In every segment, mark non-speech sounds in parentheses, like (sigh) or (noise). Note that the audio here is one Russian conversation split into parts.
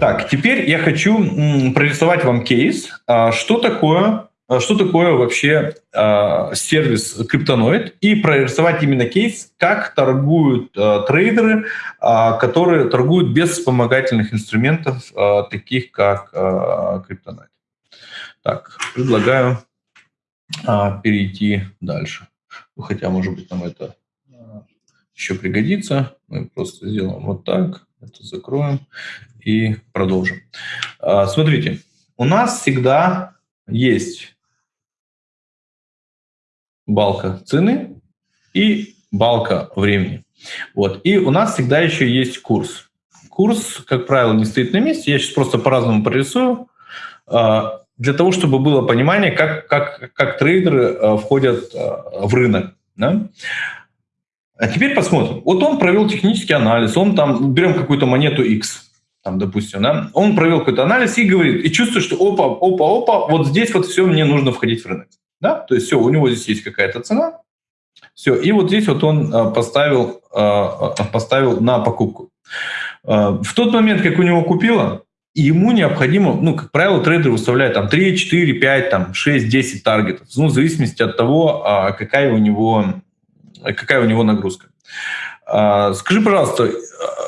Так, теперь я хочу прорисовать вам кейс. А, что такое, а, что такое вообще э, сервис Криптоноид и прорисовать именно кейс, как торгуют трейдеры, которые торгуют без вспомогательных инструментов, таких как Криптоноид. Так, предлагаю перейти дальше. Ну, хотя, может быть, нам это еще пригодится. Мы просто сделаем вот так, это закроем и продолжим. А, смотрите, у нас всегда есть балка цены и балка времени. Вот. И у нас всегда еще есть курс. Курс, как правило, не стоит на месте. Я сейчас просто по-разному прорисую, а, для того, чтобы было понимание, как, как, как трейдеры а, входят в рынок. Да? А теперь посмотрим. Вот он провел технический анализ, он там, берем какую-то монету X, там, допустим, да, он провел какой-то анализ и говорит, и чувствует, что опа, опа, опа, вот здесь вот все, мне нужно входить в рынок. Да? То есть все, у него здесь есть какая-то цена, все, и вот здесь вот он а, поставил, а, а, поставил на покупку. В тот момент, как у него купило, ему необходимо, ну, как правило, трейдер выставляет там 3, 4, 5, там 6, 10 таргетов, ну, в зависимости от того, какая у него, какая у него нагрузка. А, скажи, пожалуйста,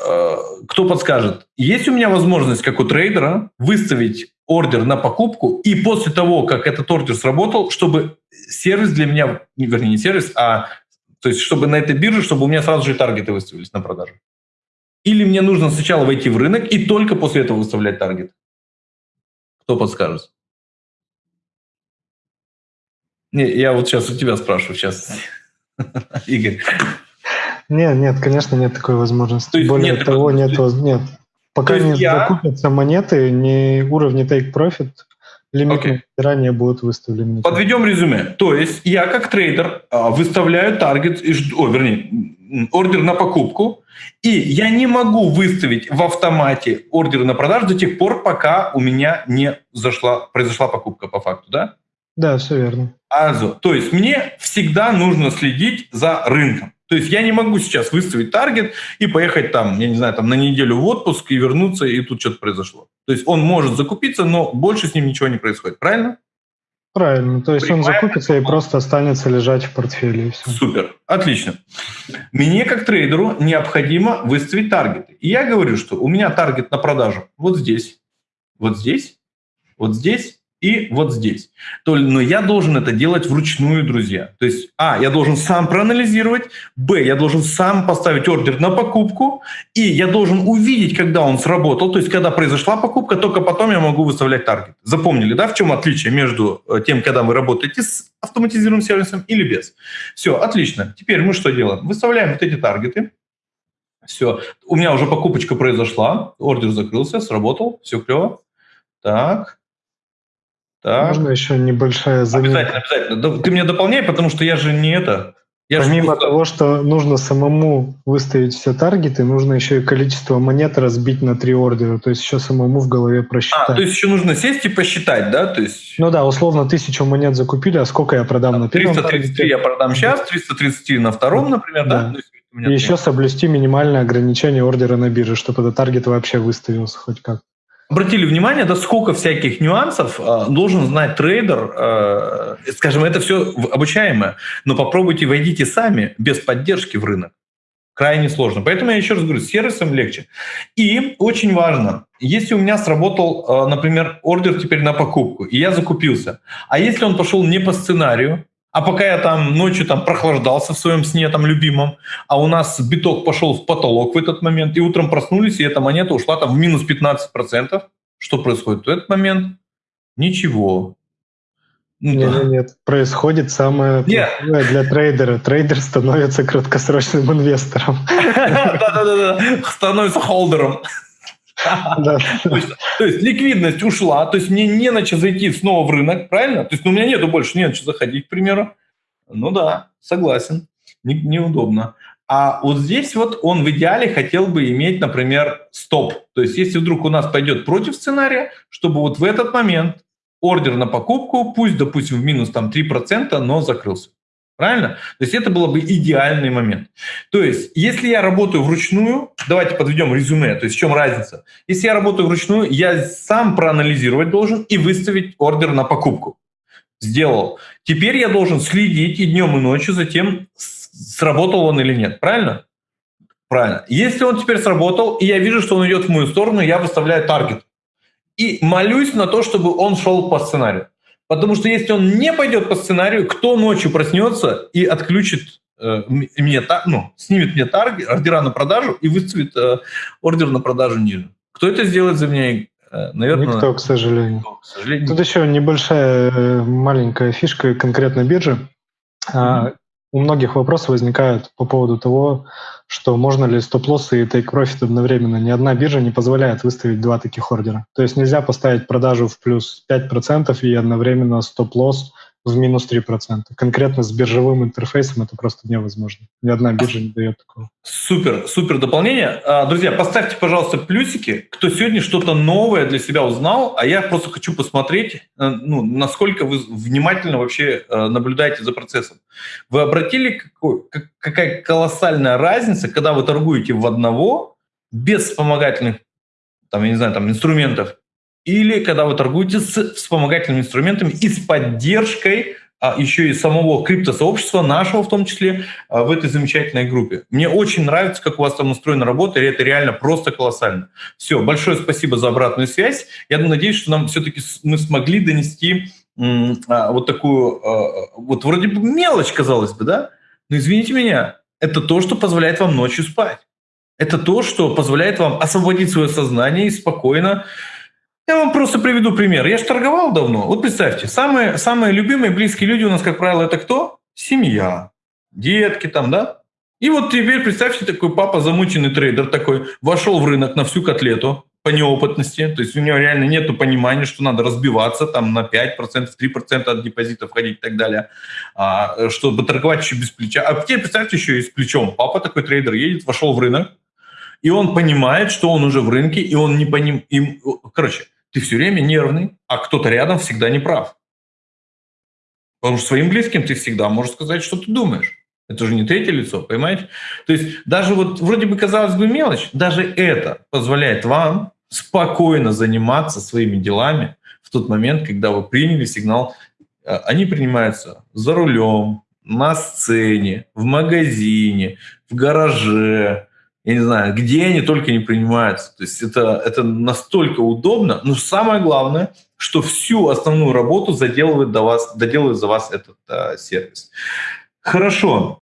а, кто подскажет, есть у меня возможность, как у трейдера, выставить ордер на покупку, и после того, как этот ордер сработал, чтобы сервис для меня, вернее, не сервис, а то есть чтобы на этой бирже, чтобы у меня сразу же таргеты выставились на продажу? Или мне нужно сначала войти в рынок и только после этого выставлять таргет? Кто подскажет? Не, я вот сейчас у тебя спрашиваю, сейчас, (laughs) Игорь. Нет, нет, конечно, нет такой возможности. То есть Более нет того, нет, нет. Пока не я... закупятся монеты, не уровни take profit, лимиты okay. ранее будут выставлены. Подведем резюме. То есть я как трейдер а, выставляю таргет, о, вернее, ордер на покупку, и я не могу выставить в автомате ордер на продажу до тех пор, пока у меня не зашла, произошла покупка по факту, да? Да, все верно. Also, то есть мне всегда нужно следить за рынком. То есть я не могу сейчас выставить таргет и поехать там, я не знаю, там на неделю в отпуск и вернуться, и тут что-то произошло. То есть он может закупиться, но больше с ним ничего не происходит, правильно? Правильно, то есть Понимаем? он закупится и просто останется лежать в портфеле. И все. Супер, отлично. Мне как трейдеру необходимо выставить таргеты. И я говорю, что у меня таргет на продажу вот здесь, вот здесь, вот здесь и вот здесь. То, но я должен это делать вручную, друзья. То есть, а, я должен сам проанализировать, б, я должен сам поставить ордер на покупку, и я должен увидеть, когда он сработал, то есть, когда произошла покупка, только потом я могу выставлять таргет. Запомнили, да, в чем отличие между э, тем, когда вы работаете с автоматизированным сервисом или без? Все, отлично. Теперь мы что делаем? Выставляем вот эти таргеты. Все, у меня уже покупочка произошла, ордер закрылся, сработал, все клево. Так, так. Можно еще небольшая замена? Обязательно, обязательно. Ты мне дополняй, потому что я же не это. Я Помимо же... того, что нужно самому выставить все таргеты, нужно еще и количество монет разбить на три ордера, то есть еще самому в голове просчитать. А, то есть еще нужно сесть и посчитать, да? То есть... Ну да, условно тысячу монет закупили, а сколько я продам на первом 333 таргете? я продам сейчас, 333 на втором, например, да? да? И еще соблюсти минимальное ограничение ордера на бирже, чтобы этот таргет вообще выставился хоть как обратили внимание, да сколько всяких нюансов э, должен знать трейдер, э, скажем, это все обучаемое, но попробуйте войдите сами без поддержки в рынок. Крайне сложно. Поэтому я еще раз говорю, с сервисом легче. И очень важно, если у меня сработал, э, например, ордер теперь на покупку, и я закупился, а если он пошел не по сценарию, а пока я там ночью там прохлаждался в своем сне там любимом, а у нас биток пошел в потолок в этот момент, и утром проснулись, и эта монета ушла там в минус 15%, что происходит в этот момент? Ничего. Ну, нет, да. нет, происходит самое нет. для трейдера. Трейдер становится краткосрочным инвестором. (laughs) Да-да-да, становится холдером. То есть ликвидность ушла, то есть мне не на что зайти снова в рынок, правильно? То есть ну, у меня нету больше, не на что заходить, к примеру. Ну да, согласен, неудобно. А вот здесь вот он в идеале хотел бы иметь, например, стоп. То есть если вдруг у нас пойдет против сценария, чтобы вот в этот момент ордер на покупку, пусть, допустим, в минус там 3%, но закрылся. Правильно? То есть это было бы идеальный момент. То есть, если я работаю вручную, давайте подведем резюме, то есть в чем разница? Если я работаю вручную, я сам проанализировать должен и выставить ордер на покупку. Сделал. Теперь я должен следить и днем, и ночью за тем, сработал он или нет. Правильно? Правильно. Если он теперь сработал, и я вижу, что он идет в мою сторону, я выставляю таргет. И молюсь на то, чтобы он шел по сценарию. Потому что если он не пойдет по сценарию, кто ночью проснется и отключит э, мне, ну, снимет мне таргет, ордера на продажу и выставит э, ордер на продажу ниже? Кто это сделает за меня? Э, наверное, Никто, к сожалению. Никто, к сожалению. Тут еще небольшая э, маленькая фишка конкретно биржи. Mm-hmm. У многих вопросы возникают по поводу того, что можно ли стоп-лоссы и take-profit одновременно. Ни одна биржа не позволяет выставить два таких ордера. То есть нельзя поставить продажу в плюс 5% и одновременно стоп-лосс в минус 3%. Конкретно с биржевым интерфейсом это просто невозможно. Ни одна биржа не дает такого. Супер, супер дополнение. А, друзья, поставьте, пожалуйста, плюсики, кто сегодня что-то новое для себя узнал, а я просто хочу посмотреть, э, ну, насколько вы внимательно вообще э, наблюдаете за процессом. Вы обратили, какой, какая колоссальная разница, когда вы торгуете в одного, без вспомогательных там, я не знаю, там, инструментов, или когда вы торгуете с вспомогательными инструментами и с поддержкой а еще и самого криптосообщества, нашего в том числе, а, в этой замечательной группе. Мне очень нравится, как у вас там устроена работа, и это реально просто колоссально. Все, большое спасибо за обратную связь. Я надеюсь, что нам все-таки мы смогли донести а, вот такую, а, вот вроде бы мелочь, казалось бы, да? Но извините меня, это то, что позволяет вам ночью спать. Это то, что позволяет вам освободить свое сознание и спокойно я вам просто приведу пример. Я же торговал давно. Вот представьте, самые, самые любимые, близкие люди у нас, как правило, это кто? Семья, детки там, да? И вот теперь представьте, такой папа, замученный трейдер такой, вошел в рынок на всю котлету по неопытности, то есть у него реально нет понимания, что надо разбиваться там на 5%, 3% от депозита входить и так далее, а, чтобы торговать еще без плеча. А теперь представьте еще и с плечом. Папа такой трейдер едет, вошел в рынок, и он понимает, что он уже в рынке, и он не понимает... Короче, ты все время нервный, а кто-то рядом всегда не прав. Потому что своим близким ты всегда можешь сказать, что ты думаешь. Это же не третье лицо, понимаете? То есть даже вот вроде бы казалось бы мелочь, даже это позволяет вам спокойно заниматься своими делами в тот момент, когда вы приняли сигнал. Э, они принимаются за рулем, на сцене, в магазине, в гараже, я не знаю, где они только не принимаются. То есть это, это настолько удобно. Но самое главное, что всю основную работу заделывает, до вас, доделывает за вас этот а, сервис. Хорошо.